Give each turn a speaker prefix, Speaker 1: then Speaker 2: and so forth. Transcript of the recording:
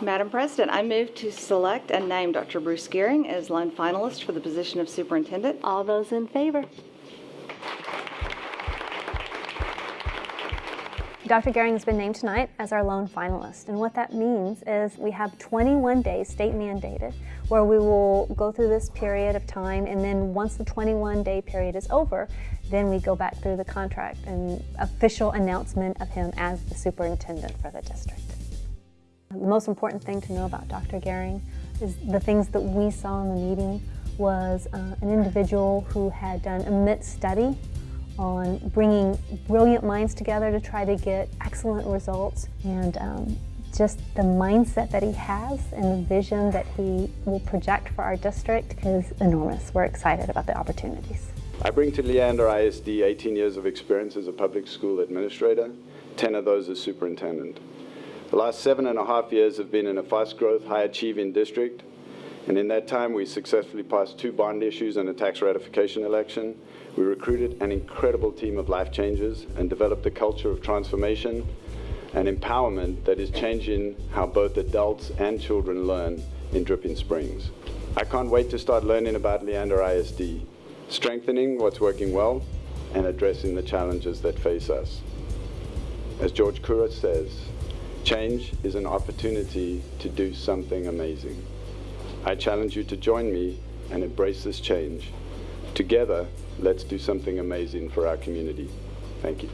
Speaker 1: Madam President, I move to select and name Dr. Bruce Gearing as lone finalist for the position of superintendent.
Speaker 2: All those in favor?
Speaker 3: Dr. Gearing has been named tonight as our lone finalist, and what that means is we have 21 days, state mandated, where we will go through this period of time, and then once the 21-day period is over, then we go back through the contract and official announcement of him as the superintendent for the district. The most important thing to know about Dr. Gearing is the things that we saw in the meeting was uh, an individual who had done immense study on bringing brilliant minds together to try to get excellent results and um, just the mindset that he has and the vision that he will project for our district is enormous. We're excited about the opportunities.
Speaker 4: I bring to Leander ISD 18 years of experience as a public school administrator, 10 of those as superintendent. The last seven and a half years have been in a fast-growth, high-achieving district, and in that time we successfully passed two bond issues and a tax ratification election. We recruited an incredible team of life changers and developed a culture of transformation and empowerment that is changing how both adults and children learn in Dripping Springs. I can't wait to start learning about Leander ISD, strengthening what's working well and addressing the challenges that face us. As George Couros says, change is an opportunity to do something amazing. I challenge you to join me and embrace this change. Together, let's do something amazing for our community. Thank you.